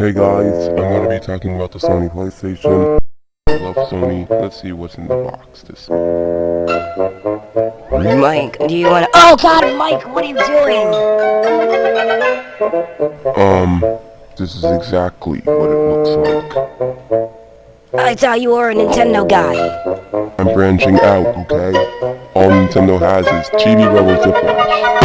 Hey guys, I'm gonna be uh, talking about the Sony PlayStation. Uh, I love Sony. Let's see what's in the box this Mike, do you wanna- Oh god, Mike, what are you doing? Um, this is exactly what it looks like. I thought you were a Nintendo guy. I'm branching out, okay? All Nintendo has is Chibi Rebel Flash.